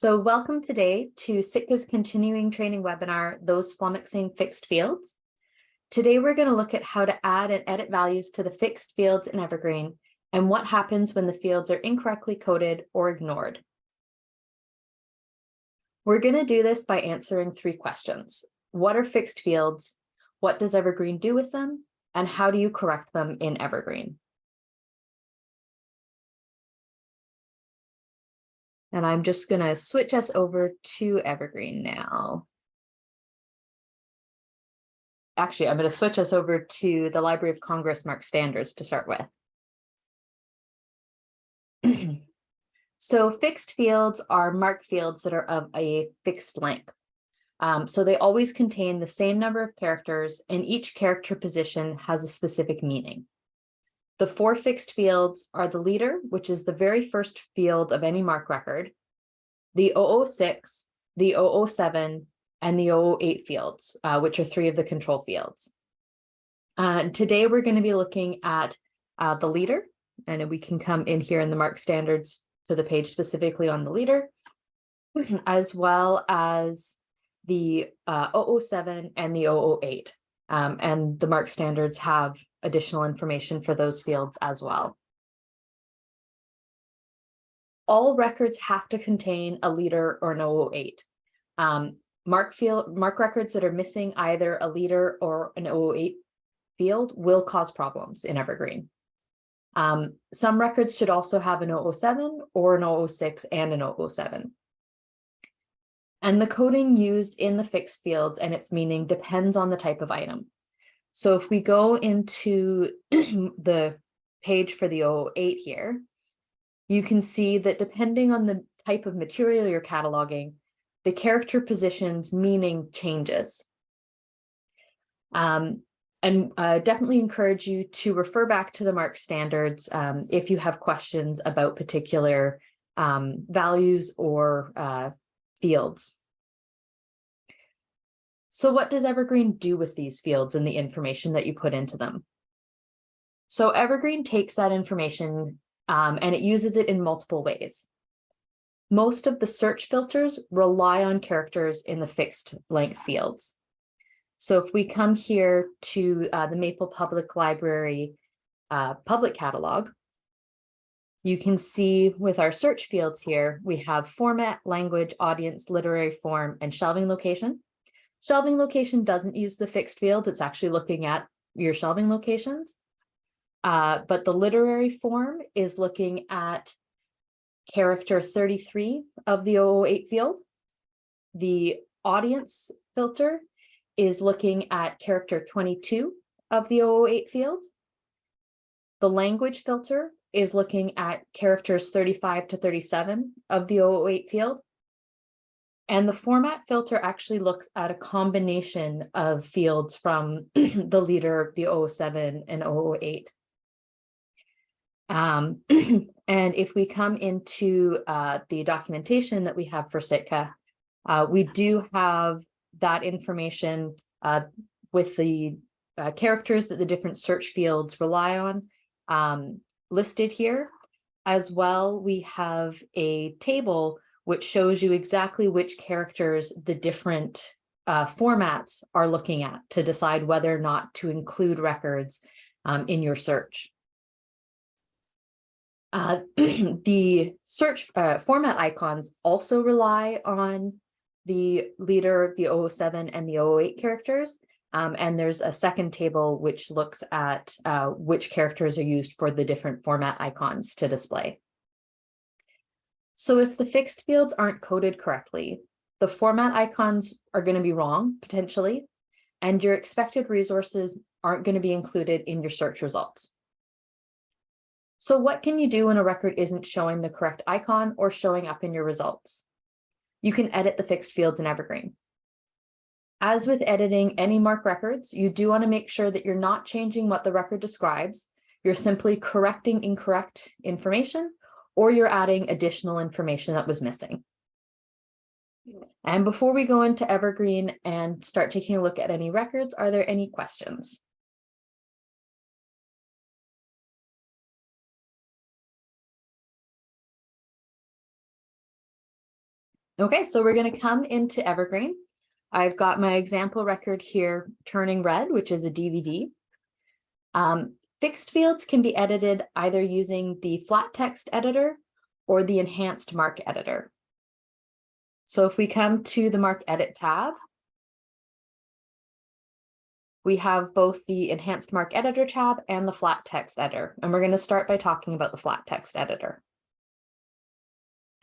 So welcome today to Sitka's continuing training webinar, Those Flummoxing Fixed Fields. Today we're going to look at how to add and edit values to the fixed fields in Evergreen and what happens when the fields are incorrectly coded or ignored. We're going to do this by answering three questions. What are fixed fields? What does Evergreen do with them? And how do you correct them in Evergreen? And I'm just going to switch us over to Evergreen now. Actually, I'm going to switch us over to the Library of Congress MARC standards to start with. so fixed fields are MARC fields that are of a fixed length. Um, so they always contain the same number of characters and each character position has a specific meaning. The four fixed fields are the leader, which is the very first field of any MARC record, the 006, the 007, and the 008 fields, uh, which are three of the control fields. Uh, today, we're going to be looking at uh, the leader, and we can come in here in the mark standards to the page specifically on the leader, as well as the uh, 007 and the 008. Um, and the mark standards have additional information for those fields as well. All records have to contain a leader or an 008. Um, MARC field, mark records that are missing either a leader or an 008 field will cause problems in Evergreen. Um, some records should also have an 007 or an 006 and an 007. And the coding used in the fixed fields and its meaning depends on the type of item. So if we go into the page for the 008 here, you can see that depending on the type of material you're cataloging, the character position's meaning changes. Um, and uh, definitely encourage you to refer back to the MARC standards um, if you have questions about particular um, values or uh, fields. So what does Evergreen do with these fields and the information that you put into them? So Evergreen takes that information um, and it uses it in multiple ways. Most of the search filters rely on characters in the fixed length fields. So if we come here to uh, the Maple Public Library uh, public catalog, you can see with our search fields here, we have format, language, audience, literary form, and shelving location. Shelving location doesn't use the fixed field. It's actually looking at your shelving locations. Uh, but the literary form is looking at character 33 of the 008 field. The audience filter is looking at character 22 of the 008 field. The language filter is looking at characters 35 to 37 of the 008 field. And the format filter actually looks at a combination of fields from the leader, the 007 and 008. Um, and if we come into uh, the documentation that we have for Sitka, uh, we do have that information uh, with the uh, characters that the different search fields rely on um, listed here. As well, we have a table which shows you exactly which characters the different uh, formats are looking at to decide whether or not to include records um, in your search. Uh, the search uh, format icons also rely on the leader, the 007 and the 008 characters. Um, and there's a second table which looks at uh, which characters are used for the different format icons to display. So if the fixed fields aren't coded correctly, the format icons are going to be wrong, potentially, and your expected resources aren't going to be included in your search results. So what can you do when a record isn't showing the correct icon or showing up in your results? You can edit the fixed fields in Evergreen. As with editing any MARC records, you do want to make sure that you're not changing what the record describes. You're simply correcting incorrect information or you're adding additional information that was missing. And before we go into Evergreen and start taking a look at any records, are there any questions? Okay, so we're going to come into Evergreen. I've got my example record here, Turning Red, which is a DVD. Um, fixed fields can be edited either using the flat text editor or the enhanced mark editor. So if we come to the mark edit tab, we have both the enhanced mark editor tab and the flat text editor. And we're going to start by talking about the flat text editor.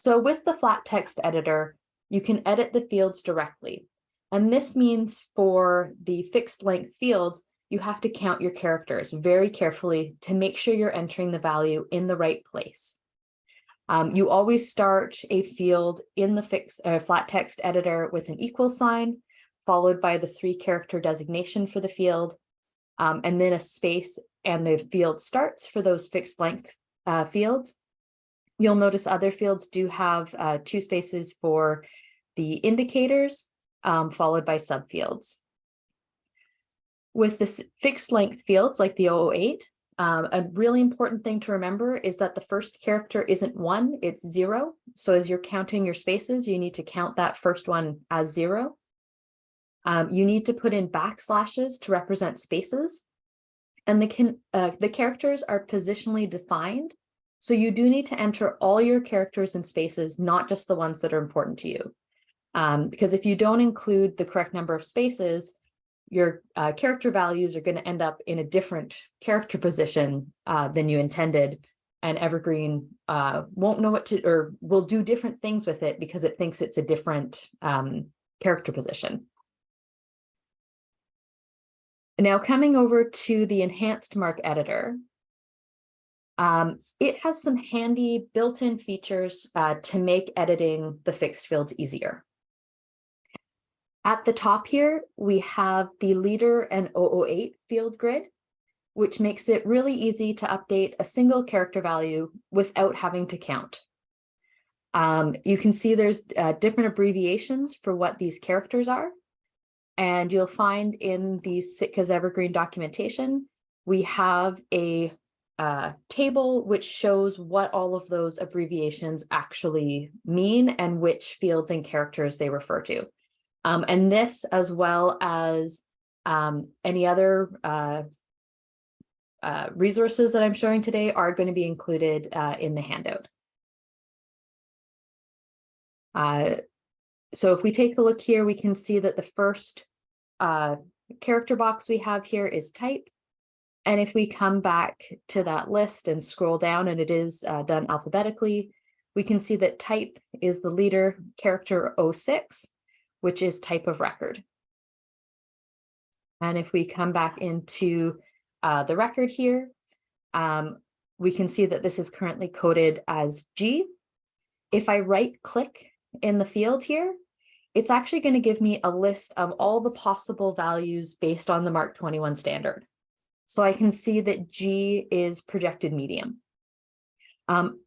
So with the flat text editor, you can edit the fields directly. And this means for the fixed length fields, you have to count your characters very carefully to make sure you're entering the value in the right place. Um, you always start a field in the fix, uh, flat text editor with an equal sign, followed by the three character designation for the field, um, and then a space and the field starts for those fixed length uh, fields. You'll notice other fields do have uh, two spaces for the indicators, um, followed by subfields. With the fixed length fields like the 008, um, a really important thing to remember is that the first character isn't one, it's zero. So as you're counting your spaces, you need to count that first one as zero. Um, you need to put in backslashes to represent spaces. And the, uh, the characters are positionally defined. So you do need to enter all your characters and spaces, not just the ones that are important to you. Um, because if you don't include the correct number of spaces, your uh, character values are going to end up in a different character position uh, than you intended. And Evergreen uh, won't know what to, or will do different things with it because it thinks it's a different um, character position. Now coming over to the enhanced mark editor, um, it has some handy built-in features uh, to make editing the fixed fields easier. At the top here, we have the leader and 008 field grid, which makes it really easy to update a single character value without having to count. Um, you can see there's uh, different abbreviations for what these characters are. And you'll find in the Sitka's Evergreen documentation, we have a uh, table which shows what all of those abbreviations actually mean and which fields and characters they refer to. Um, and this, as well as um, any other uh, uh, resources that I'm showing today are going to be included uh, in the handout. Uh, so if we take a look here, we can see that the first uh, character box we have here is type. And if we come back to that list and scroll down and it is uh, done alphabetically, we can see that type is the leader character 06, which is type of record. And if we come back into uh, the record here, um, we can see that this is currently coded as G. If I right click in the field here, it's actually going to give me a list of all the possible values based on the MARC 21 standard. So I can see that G is projected medium. Um,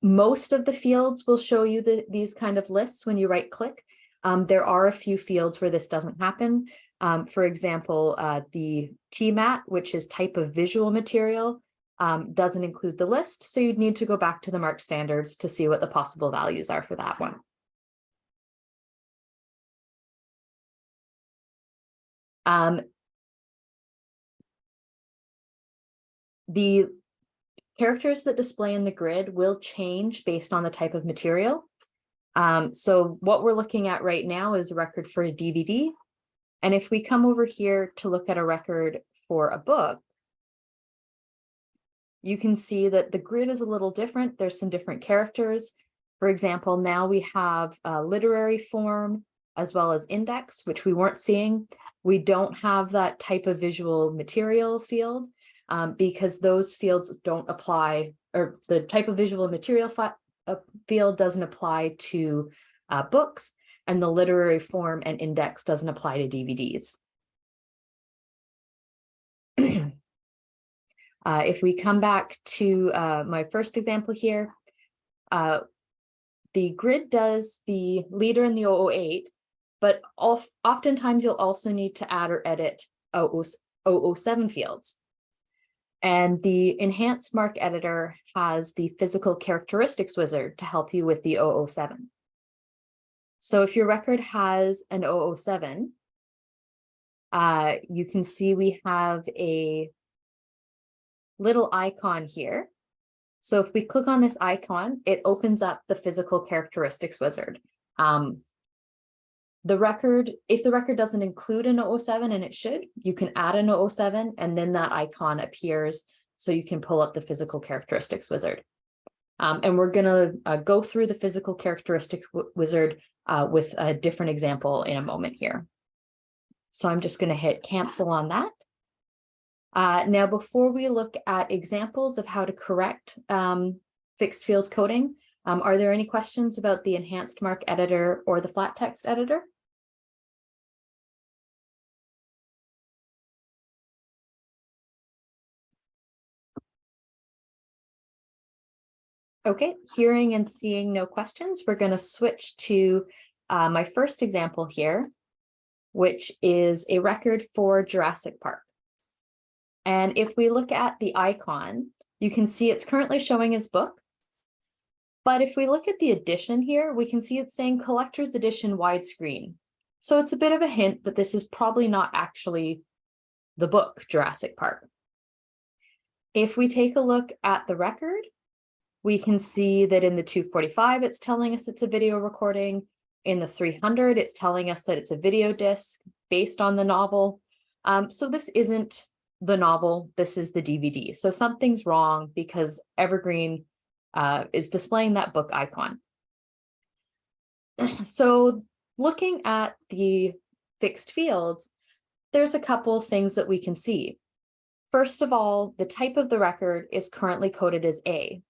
most of the fields will show you the, these kind of lists when you right click. Um, there are a few fields where this doesn't happen. Um, for example, uh, the TMAT, which is type of visual material, um, doesn't include the list. So you'd need to go back to the MARC standards to see what the possible values are for that one. Um, the characters that display in the grid will change based on the type of material. Um, so what we're looking at right now is a record for a DVD. And if we come over here to look at a record for a book, you can see that the grid is a little different. There's some different characters. For example, now we have a literary form as well as index, which we weren't seeing. We don't have that type of visual material field um, because those fields don't apply or the type of visual material uh, field doesn't apply to uh, books and the literary form and index doesn't apply to DVDs. uh, if we come back to uh, my first example here, uh, the grid does the leader in the 008, but oftentimes you'll also need to add or edit 007 fields. And the enhanced mark editor has the physical characteristics wizard to help you with the 007. So if your record has an 007, uh, you can see we have a little icon here. So if we click on this icon, it opens up the physical characteristics wizard. Um, the record, if the record doesn't include an 007 and it should, you can add an 007 and then that icon appears so you can pull up the physical characteristics wizard. Um, and we're going to uh, go through the physical characteristic wizard uh, with a different example in a moment here. So I'm just going to hit cancel on that. Uh, now, before we look at examples of how to correct um, fixed field coding, um, are there any questions about the enhanced mark editor or the flat text editor? Okay, hearing and seeing no questions, we're going to switch to uh, my first example here, which is a record for Jurassic Park. And if we look at the icon, you can see it's currently showing as book. But if we look at the edition here, we can see it's saying collector's edition widescreen. So it's a bit of a hint that this is probably not actually the book Jurassic Park. If we take a look at the record, we can see that in the 245, it's telling us it's a video recording. In the 300, it's telling us that it's a video disc based on the novel. Um, so this isn't the novel, this is the DVD. So something's wrong because Evergreen uh, is displaying that book icon. So looking at the fixed fields, there's a couple things that we can see. First of all, the type of the record is currently coded as A.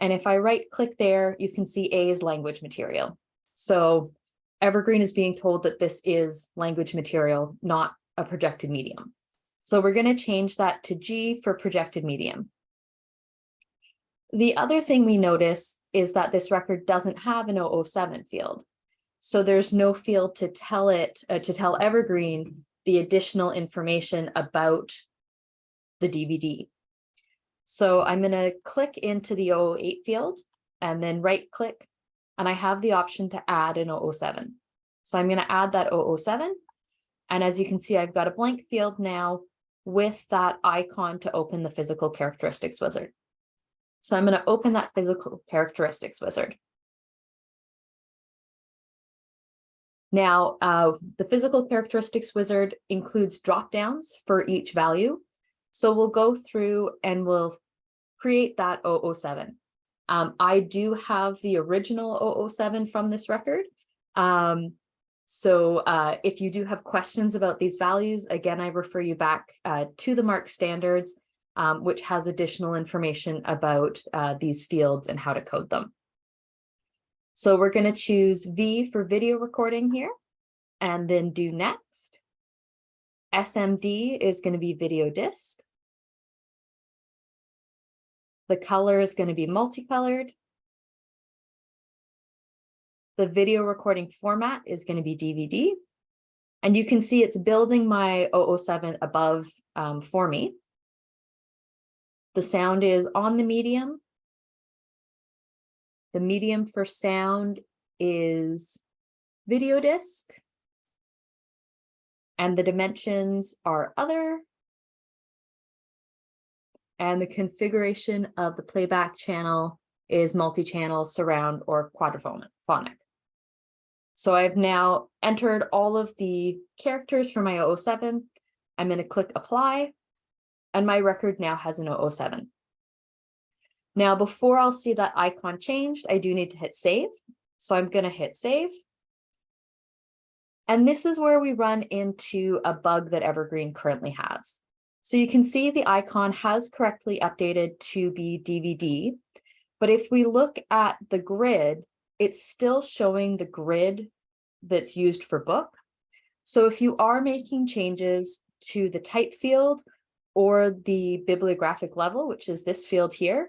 And if I right click there, you can see A is language material. So Evergreen is being told that this is language material, not a projected medium. So we're going to change that to G for projected medium. The other thing we notice is that this record doesn't have an 007 field. So there's no field to tell it, uh, to tell Evergreen the additional information about the DVD. So I'm going to click into the 008 field and then right click and I have the option to add an 007. So I'm going to add that 007. And as you can see, I've got a blank field now with that icon to open the physical characteristics wizard. So I'm going to open that physical characteristics wizard. Now, uh, the physical characteristics wizard includes drop downs for each value. So we'll go through and we'll create that 007. Um, I do have the original 007 from this record. Um, so uh, if you do have questions about these values, again, I refer you back uh, to the MARC standards, um, which has additional information about uh, these fields and how to code them. So we're going to choose V for video recording here and then do next. SMD is going to be video disc. The color is going to be multicolored. The video recording format is going to be DVD. And you can see it's building my 007 above um, for me. The sound is on the medium. The medium for sound is video disc. And the dimensions are other. And the configuration of the playback channel is multi-channel, surround, or quadraphonic. So I've now entered all of the characters for my 007. I'm going to click apply, and my record now has an 007. Now, before I'll see that icon changed, I do need to hit save. So I'm going to hit save. And this is where we run into a bug that Evergreen currently has. So you can see the icon has correctly updated to be DVD, but if we look at the grid, it's still showing the grid that's used for book. So if you are making changes to the type field or the bibliographic level, which is this field here,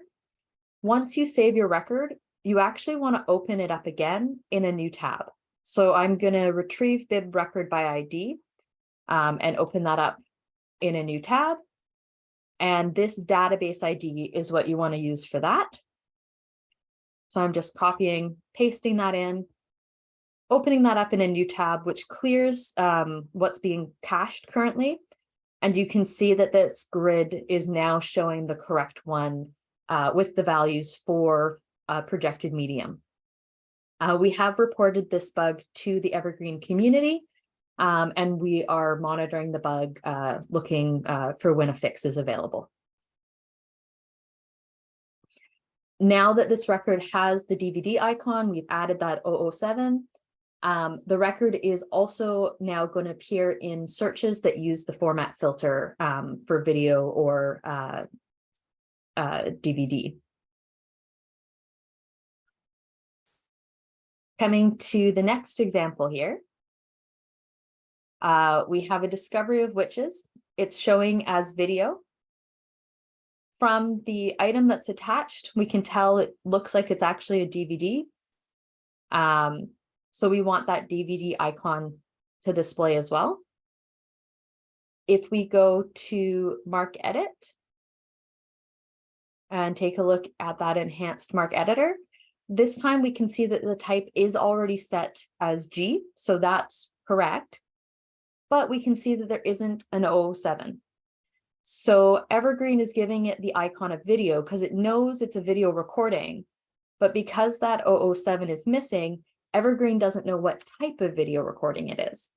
once you save your record, you actually want to open it up again in a new tab. So I'm going to retrieve bib record by ID um, and open that up in a new tab. And this database ID is what you want to use for that. So I'm just copying, pasting that in. opening that up in a new tab, which clears um, what's being cached currently. And you can see that this grid is now showing the correct one uh, with the values for uh, projected medium. Uh, we have reported this bug to the Evergreen community, um, and we are monitoring the bug, uh, looking uh, for when a fix is available. Now that this record has the DVD icon, we've added that 007. Um, the record is also now going to appear in searches that use the format filter um, for video or uh, uh, DVD. Coming to the next example here, uh, we have a discovery of witches. It's showing as video. From the item that's attached, we can tell it looks like it's actually a DVD. Um, so we want that DVD icon to display as well. If we go to Mark Edit and take a look at that enhanced Mark Editor, this time we can see that the type is already set as G, so that's correct. But we can see that there isn't an 007. So Evergreen is giving it the icon of video because it knows it's a video recording. But because that 007 is missing, Evergreen doesn't know what type of video recording it is.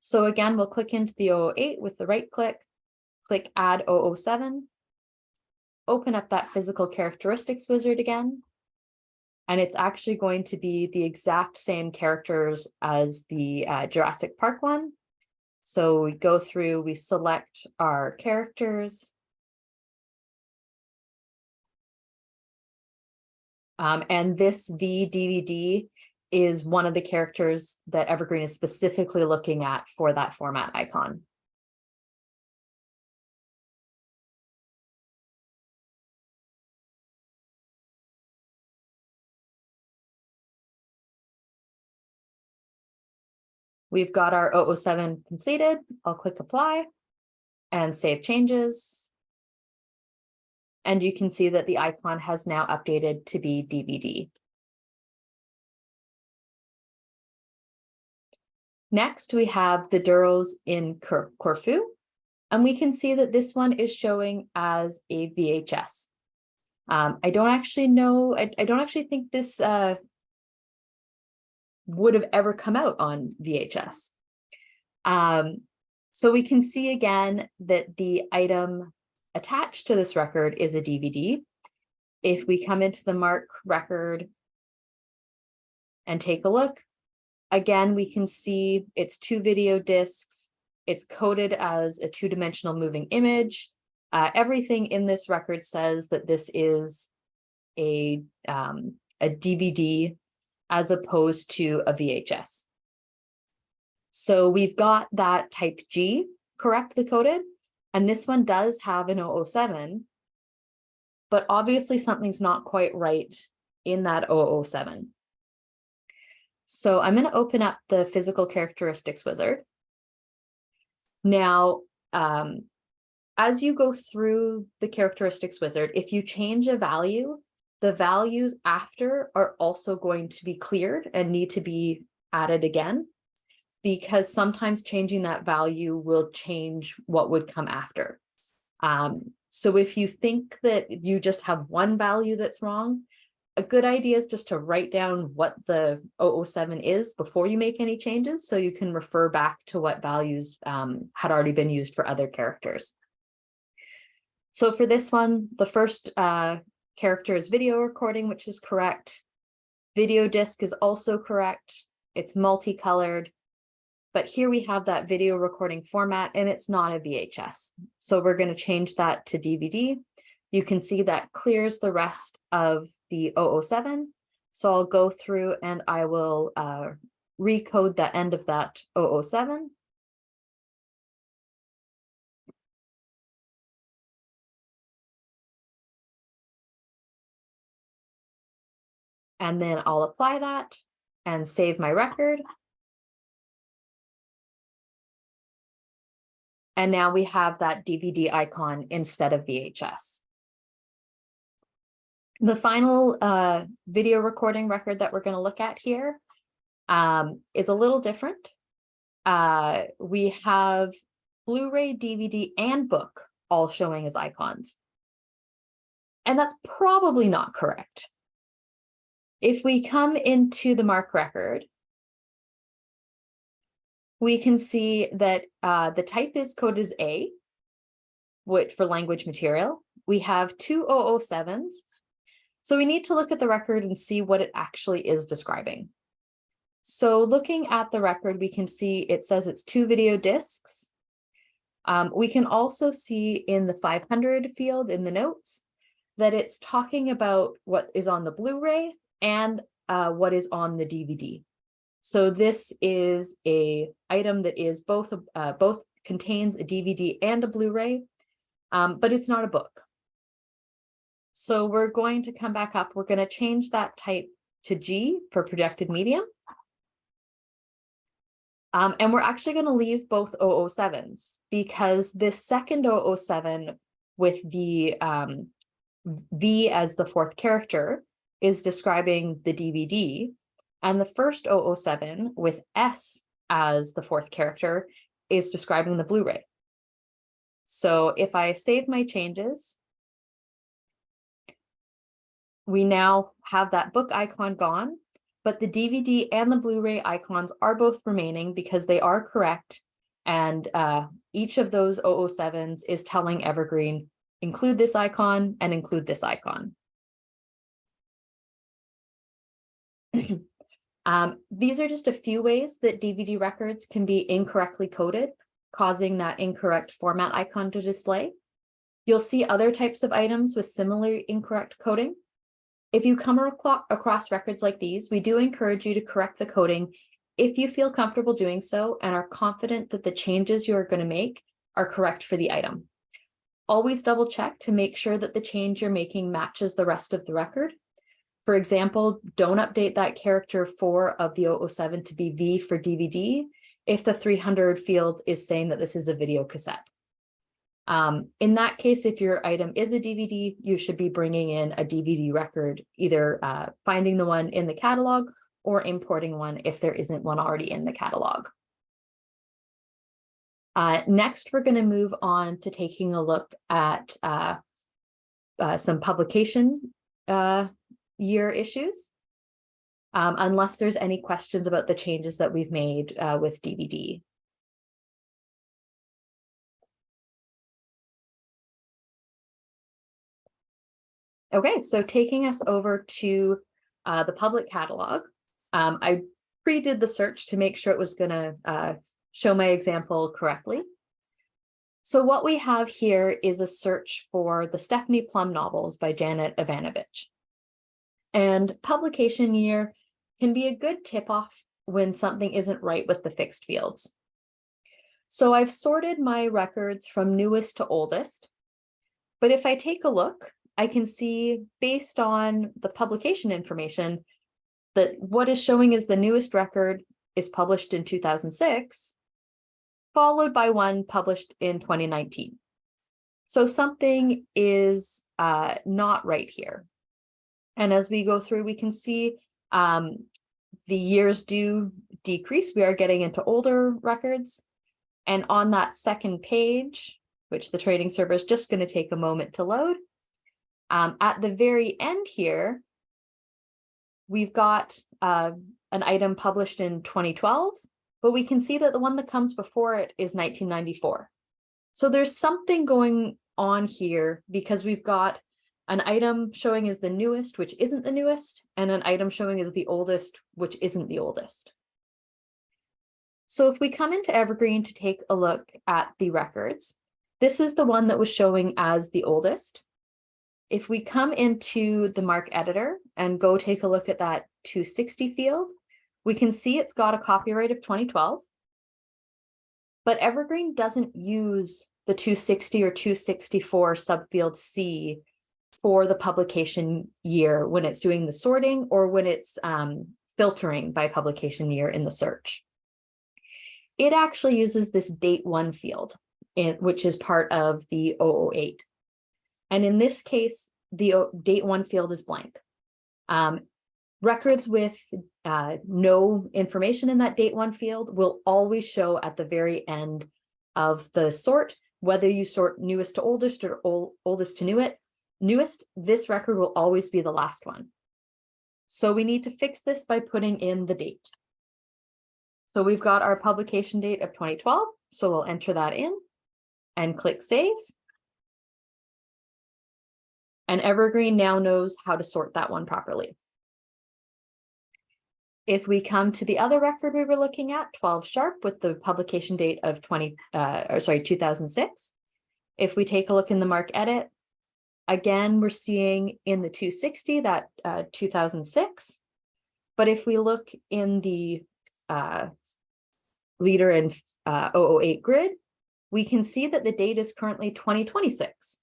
So again, we'll click into the 008 with the right click, click add 007, open up that physical characteristics wizard again, and it's actually going to be the exact same characters as the uh, Jurassic Park one. So we go through, we select our characters. Um, and this V DVD is one of the characters that Evergreen is specifically looking at for that format icon. We've got our 007 completed. I'll click apply and save changes. And you can see that the icon has now updated to be DVD. Next, we have the Durrells in Corfu, and we can see that this one is showing as a VHS. Um, I don't actually know, I, I, don't actually think this uh, would have ever come out on VHS. Um, so we can see again that the item attached to this record is a DVD. If we come into the Mark record and take a look, again, we can see it's two video discs. It's coded as a two-dimensional moving image. Uh, everything in this record says that this is a, um, a DVD as opposed to a VHS. So we've got that type G correctly coded, and this one does have an 007, but obviously something's not quite right in that 007. So I'm going to open up the physical characteristics wizard. Now, um, as you go through the characteristics wizard, if you change a value, the values after are also going to be cleared and need to be added again because sometimes changing that value will change what would come after. Um, so if you think that you just have one value that's wrong, a good idea is just to write down what the 007 is before you make any changes so you can refer back to what values um, had already been used for other characters. So for this one, the first uh, character is video recording, which is correct. Video disc is also correct. It's multicolored. But here we have that video recording format and it's not a VHS. So we're going to change that to DVD. You can see that clears the rest of the 007. So I'll go through and I will uh, recode the end of that 007. And then I'll apply that and save my record. And now we have that DVD icon instead of VHS. The final uh, video recording record that we're going to look at here um, is a little different. Uh, we have Blu-ray, DVD, and book all showing as icons. And that's probably not correct. If we come into the MARC record, we can see that uh, the type is code is A, which for language material. We have two 007s. So we need to look at the record and see what it actually is describing. So looking at the record, we can see it says it's two video discs. Um, we can also see in the 500 field in the notes that it's talking about what is on the Blu-ray and uh, what is on the DVD. So this is a item that is both uh, both contains a DVD and a Blu-ray, um, but it's not a book. So we're going to come back up. We're going to change that type to G for projected medium. Um, and we're actually going to leave both 007s because this second 007 with the um, V as the fourth character is describing the DVD. And the first 007 with S as the fourth character is describing the Blu-ray. So if I save my changes, we now have that book icon gone but the DVD and the Blu-ray icons are both remaining because they are correct. And uh, each of those 007s is telling Evergreen, include this icon and include this icon. um, these are just a few ways that DVD records can be incorrectly coded, causing that incorrect format icon to display. You'll see other types of items with similar incorrect coding. If you come across records like these, we do encourage you to correct the coding if you feel comfortable doing so and are confident that the changes you are going to make are correct for the item. Always double check to make sure that the change you're making matches the rest of the record. For example, don't update that character 4 of the 007 to be V for DVD if the 300 field is saying that this is a video cassette. Um, in that case, if your item is a DVD, you should be bringing in a DVD record, either uh, finding the one in the catalog or importing one if there isn't one already in the catalog. Uh, next, we're going to move on to taking a look at uh, uh some publication uh, year issues, um, unless there's any questions about the changes that we've made uh, with DVD. Okay, so taking us over to uh, the public catalog, um, I pre-did the search to make sure it was going to uh, show my example correctly. So what we have here is a search for the Stephanie Plum novels by Janet Evanovich. And publication year can be a good tip-off when something isn't right with the fixed fields. So I've sorted my records from newest to oldest. But if I take a look, I can see based on the publication information that what is showing as the newest record is published in 2006, followed by one published in 2019. So something is uh, not right here. And as we go through, we can see um, the years do decrease. We are getting into older records. And on that second page, which the trading server is just going to take a moment to load, um, at the very end here, we've got uh, an item published in 2012, but we can see that the one that comes before it is 1994. So there's something going on here because we've got an item showing is the newest, which isn't the newest, and an item showing is the oldest, which isn't the oldest. So if we come into Evergreen to take a look at the records, this is the one that was showing as the oldest. If we come into the MARC editor and go take a look at that 260 field, we can see it's got a copyright of 2012. But Evergreen doesn't use the 260 or 264 subfield C for the publication year when it's doing the sorting or when it's um, filtering by publication year in the search. It actually uses this date one field, in, which is part of the 008. And in this case, the date one field is blank. Um, records with uh, no information in that date one field will always show at the very end of the sort, whether you sort newest to oldest or old, oldest to newest, newest, this record will always be the last one. So we need to fix this by putting in the date. So we've got our publication date of 2012, so we'll enter that in and click save. And Evergreen now knows how to sort that one properly. If we come to the other record we were looking at, 12 sharp with the publication date of 20, uh, or sorry, 2006. If we take a look in the mark edit, again, we're seeing in the 260 that uh, 2006. But if we look in the uh, leader in uh, 008 grid, we can see that the date is currently 2026,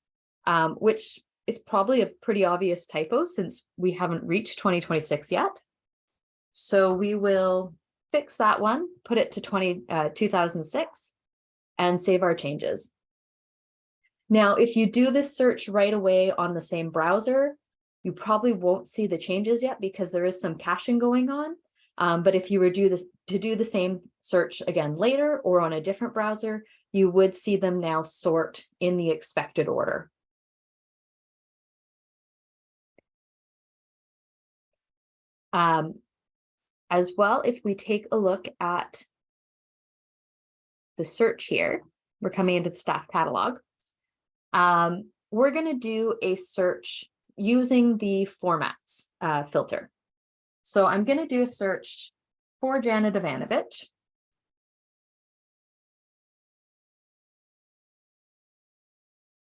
um, which is probably a pretty obvious typo since we haven't reached 2026 yet. So we will fix that one, put it to 20, uh, 2006 and save our changes. Now, if you do this search right away on the same browser, you probably won't see the changes yet because there is some caching going on. Um, but if you were do this, to do the same search again later or on a different browser, you would see them now sort in the expected order. Um, as well, if we take a look at the search here, we're coming into the staff catalog. Um, we're going to do a search using the formats uh, filter. So I'm going to do a search for Janet Evanovich.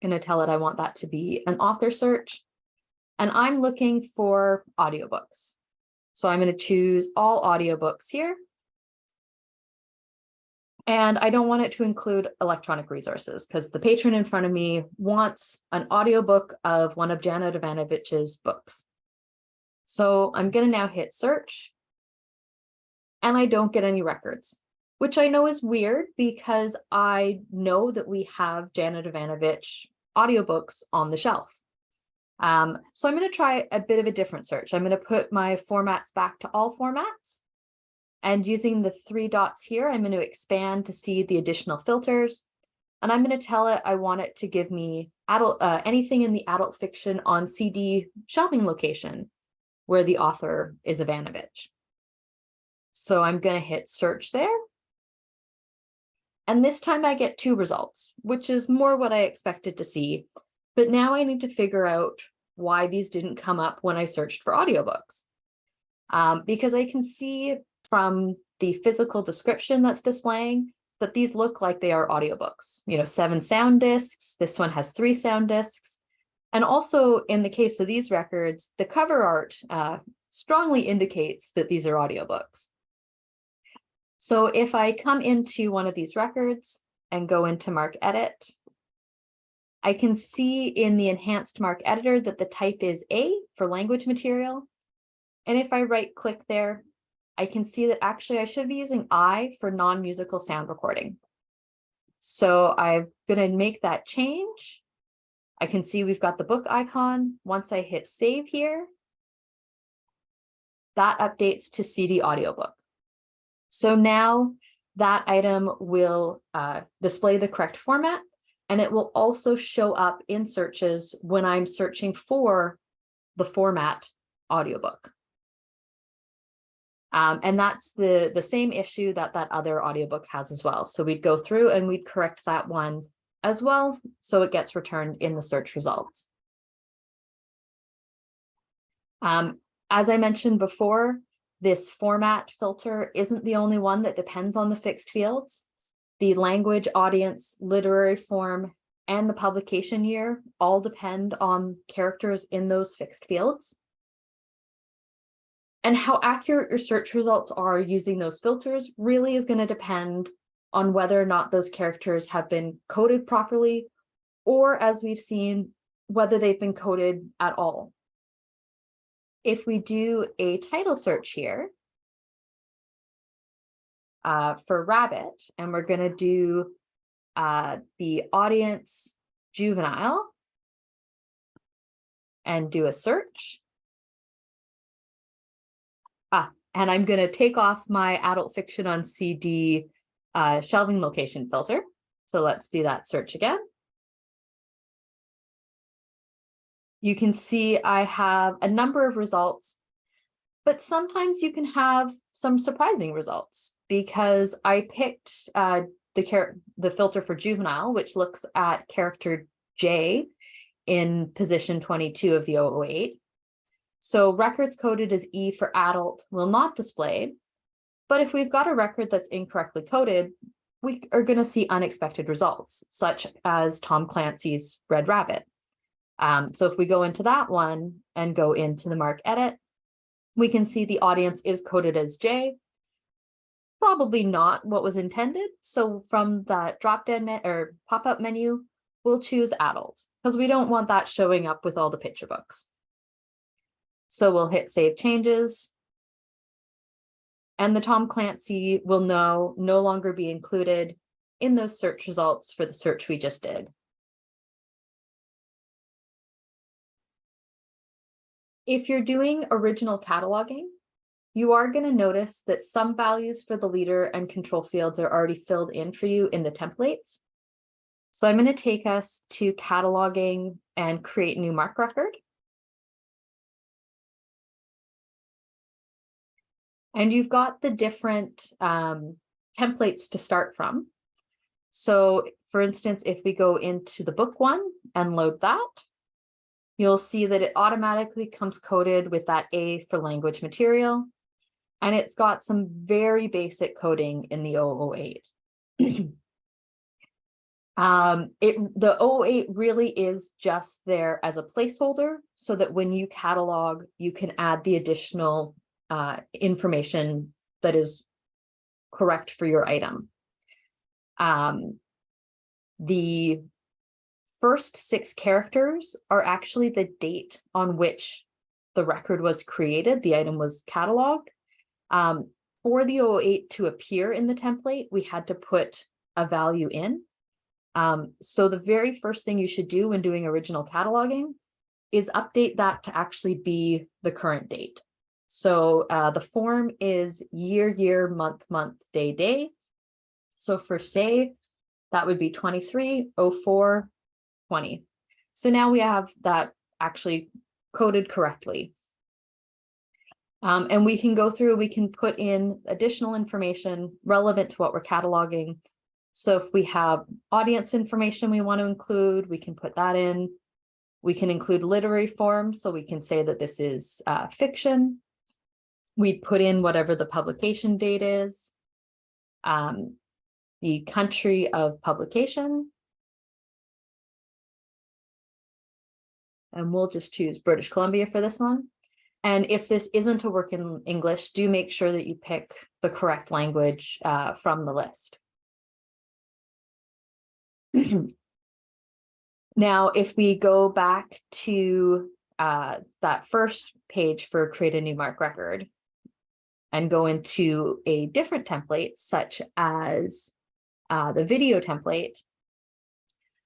Going to tell it I want that to be an author search. And I'm looking for audiobooks. So I'm going to choose all audiobooks here. And I don't want it to include electronic resources because the patron in front of me wants an audiobook of one of Janet Evanovich's books. So I'm going to now hit search and I don't get any records, which I know is weird because I know that we have Janet Evanovich audiobooks on the shelf. Um, so I'm going to try a bit of a different search. I'm going to put my formats back to all formats. And using the three dots here, I'm going to expand to see the additional filters. And I'm going to tell it I want it to give me adult uh, anything in the adult fiction on CD shopping location where the author is Evanovich. So I'm going to hit search there. And this time I get two results, which is more what I expected to see. But now I need to figure out why these didn't come up when I searched for audiobooks. Um, because I can see from the physical description that's displaying that these look like they are audiobooks. You know, seven sound discs, this one has three sound discs. And also in the case of these records, the cover art uh, strongly indicates that these are audiobooks. So if I come into one of these records and go into Mark Edit, I can see in the enhanced mark editor that the type is A for language material. And if I right click there, I can see that actually I should be using I for non-musical sound recording. So I'm going to make that change. I can see we've got the book icon. Once I hit save here, that updates to CD audiobook. So now that item will uh, display the correct format and it will also show up in searches when I'm searching for the format audiobook. Um, and that's the, the same issue that that other audiobook has as well. So we'd go through and we'd correct that one as well, so it gets returned in the search results. Um, as I mentioned before, this format filter isn't the only one that depends on the fixed fields the language, audience, literary form, and the publication year all depend on characters in those fixed fields. And how accurate your search results are using those filters really is going to depend on whether or not those characters have been coded properly, or as we've seen, whether they've been coded at all. If we do a title search here, uh, for rabbit, and we're going to do uh, the audience juvenile and do a search. And I'm going to take off my adult fiction on CD uh, shelving location filter. So let's do that search again. You can see I have a number of results, but sometimes you can have some surprising results because I picked uh, the, the filter for juvenile, which looks at character J in position 22 of the 008. So records coded as E for adult will not display, but if we've got a record that's incorrectly coded, we are going to see unexpected results, such as Tom Clancy's Red Rabbit. Um, so if we go into that one and go into the MARC edit, we can see the audience is coded as J, probably not what was intended. So from that drop down or pop up menu, we'll choose adult because we don't want that showing up with all the picture books. So we'll hit save changes. And the Tom Clancy will no, no longer be included in those search results for the search we just did. If you're doing original cataloging, you are going to notice that some values for the leader and control fields are already filled in for you in the templates. So I'm going to take us to cataloging and create new MARC record. And you've got the different um, templates to start from. So for instance, if we go into the book one and load that, you'll see that it automatically comes coded with that A for language material and it's got some very basic coding in the 008. um, it, the 008 really is just there as a placeholder so that when you catalog, you can add the additional uh, information that is correct for your item. Um, the first six characters are actually the date on which the record was created, the item was cataloged. Um, for the 008 to appear in the template, we had to put a value in. Um, so the very first thing you should do when doing original cataloging is update that to actually be the current date. So uh, the form is year, year, month, month, day, day. So for say, that would be 23, 04, 20. So now we have that actually coded correctly. Um, and we can go through, we can put in additional information relevant to what we're cataloging. So if we have audience information we want to include, we can put that in. We can include literary form, so we can say that this is uh, fiction. We'd put in whatever the publication date is, um, the country of publication. And we'll just choose British Columbia for this one. And if this isn't a work in English, do make sure that you pick the correct language uh, from the list. now, if we go back to uh, that first page for create a new MARC record and go into a different template, such as uh, the video template,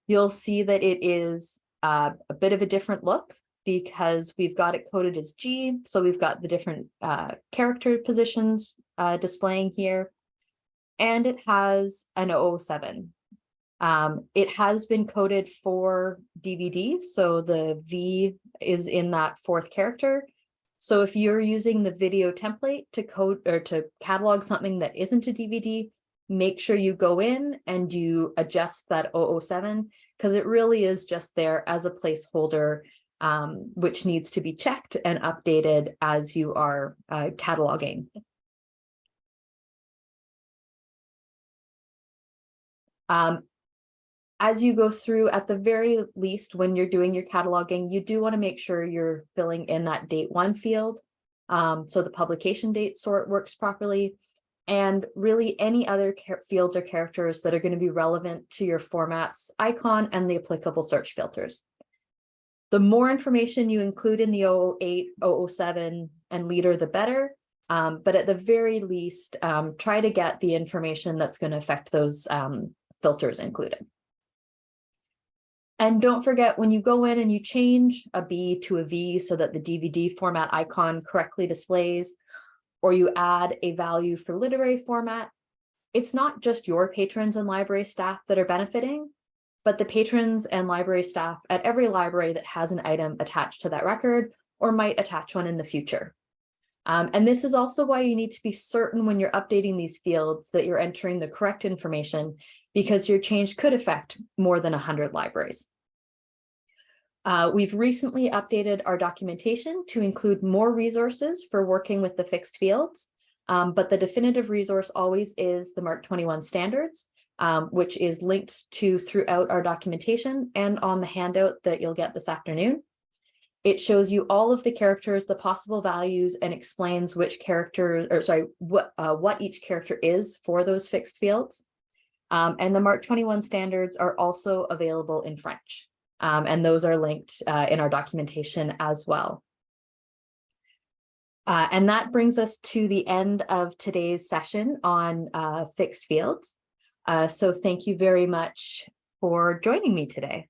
you'll see that it is uh, a bit of a different look because we've got it coded as G. So we've got the different uh, character positions uh, displaying here. And it has an 007. Um, it has been coded for DVD. So the V is in that fourth character. So if you're using the video template to code or to catalog something that isn't a DVD, make sure you go in and you adjust that 007 because it really is just there as a placeholder um, which needs to be checked and updated as you are uh, cataloging. Um, as you go through, at the very least, when you're doing your cataloging, you do want to make sure you're filling in that date one field. Um, so the publication date sort works properly and really any other fields or characters that are going to be relevant to your formats icon and the applicable search filters. The more information you include in the 008, 007 and leader, the better. Um, but at the very least, um, try to get the information that's going to affect those um, filters included. And don't forget when you go in and you change a B to a V so that the DVD format icon correctly displays, or you add a value for literary format, it's not just your patrons and library staff that are benefiting, but the patrons and library staff at every library that has an item attached to that record or might attach one in the future. Um, and this is also why you need to be certain when you're updating these fields that you're entering the correct information because your change could affect more than 100 libraries. Uh, we've recently updated our documentation to include more resources for working with the fixed fields, um, but the definitive resource always is the MARC 21 standards, um, which is linked to throughout our documentation and on the handout that you'll get this afternoon. It shows you all of the characters, the possible values, and explains which character, or sorry, what, uh, what each character is for those fixed fields. Um, and the MARC 21 standards are also available in French. Um, and those are linked uh, in our documentation as well. Uh, and that brings us to the end of today's session on uh, fixed fields. Uh, so thank you very much for joining me today.